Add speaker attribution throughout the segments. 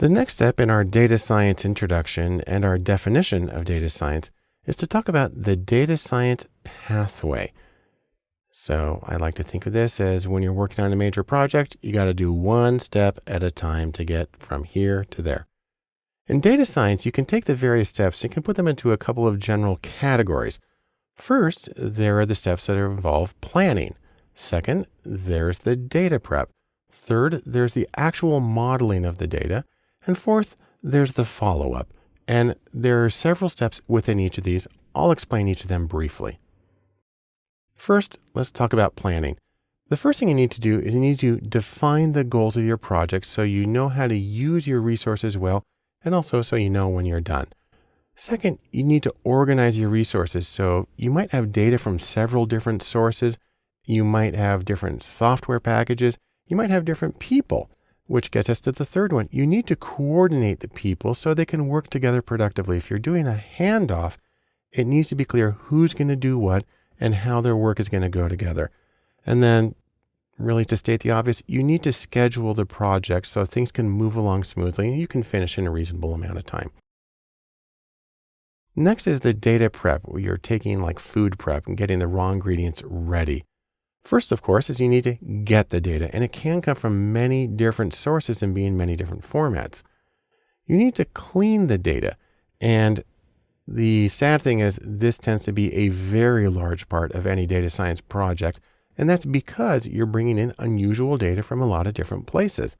Speaker 1: The next step in our data science introduction and our definition of data science is to talk about the data science pathway. So I like to think of this as when you're working on a major project, you got to do one step at a time to get from here to there. In data science, you can take the various steps and you can put them into a couple of general categories. First, there are the steps that involve planning. Second, there's the data prep. Third, there's the actual modeling of the data. And fourth, there's the follow-up. And there are several steps within each of these. I'll explain each of them briefly. First, let's talk about planning. The first thing you need to do is you need to define the goals of your project so you know how to use your resources well and also so you know when you're done. Second, you need to organize your resources. So you might have data from several different sources. You might have different software packages. You might have different people. Which gets us to the third one. You need to coordinate the people so they can work together productively. If you're doing a handoff, it needs to be clear who's going to do what and how their work is going to go together. And then really to state the obvious, you need to schedule the project so things can move along smoothly and you can finish in a reasonable amount of time. Next is the data prep, where you're taking like food prep and getting the raw ingredients ready. First, of course, is you need to get the data, and it can come from many different sources and be in many different formats. You need to clean the data. And the sad thing is this tends to be a very large part of any data science project. And that's because you're bringing in unusual data from a lot of different places.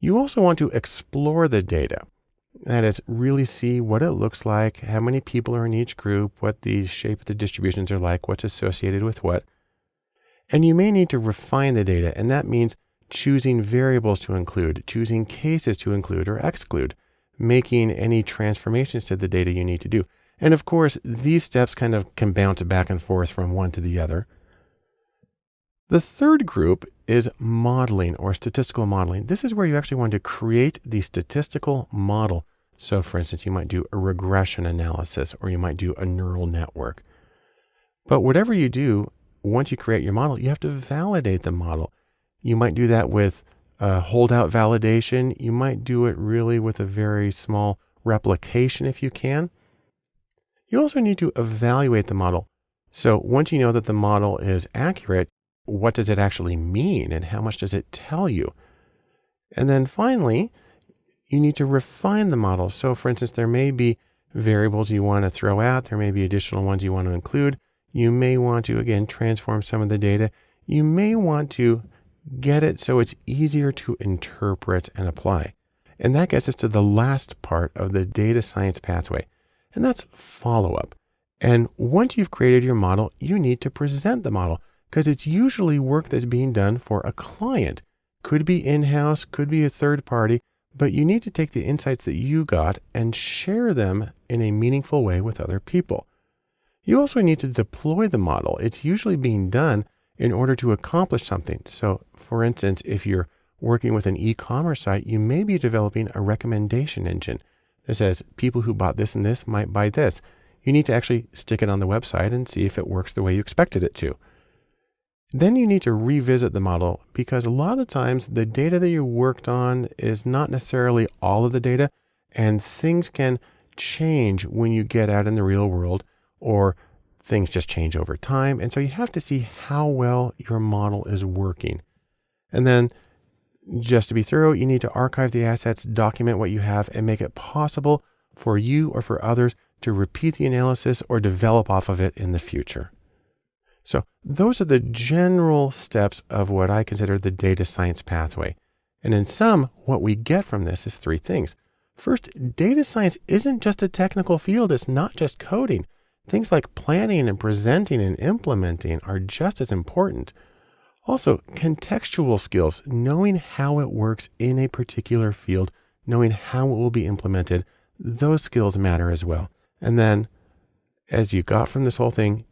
Speaker 1: You also want to explore the data. That is, really see what it looks like, how many people are in each group, what the shape of the distributions are like, what's associated with what. And you may need to refine the data, and that means choosing variables to include, choosing cases to include or exclude, making any transformations to the data you need to do. And of course, these steps kind of can bounce back and forth from one to the other. The third group is modeling or statistical modeling. This is where you actually want to create the statistical model. So for instance, you might do a regression analysis or you might do a neural network. But whatever you do, once you create your model, you have to validate the model. You might do that with a holdout validation. You might do it really with a very small replication if you can. You also need to evaluate the model. So once you know that the model is accurate, what does it actually mean and how much does it tell you? And then finally, you need to refine the model. So for instance, there may be variables you want to throw out. There may be additional ones you want to include. You may want to, again, transform some of the data. You may want to get it so it's easier to interpret and apply. And that gets us to the last part of the data science pathway, and that's follow up. And once you've created your model, you need to present the model because it's usually work that's being done for a client. Could be in-house, could be a third party, but you need to take the insights that you got and share them in a meaningful way with other people. You also need to deploy the model. It's usually being done in order to accomplish something. So for instance, if you're working with an e-commerce site, you may be developing a recommendation engine that says people who bought this and this might buy this. You need to actually stick it on the website and see if it works the way you expected it to. Then you need to revisit the model because a lot of times the data that you worked on is not necessarily all of the data and things can change when you get out in the real world or things just change over time. And so you have to see how well your model is working. And then just to be thorough, you need to archive the assets, document what you have, and make it possible for you or for others to repeat the analysis or develop off of it in the future. So those are the general steps of what I consider the data science pathway. And in sum, what we get from this is three things. First, data science isn't just a technical field. It's not just coding. Things like planning and presenting and implementing are just as important. Also, contextual skills, knowing how it works in a particular field, knowing how it will be implemented, those skills matter as well. And then as you got from this whole thing,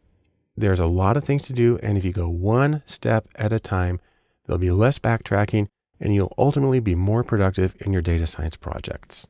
Speaker 1: there's a lot of things to do. And if you go one step at a time, there'll be less backtracking and you'll ultimately be more productive in your data science projects.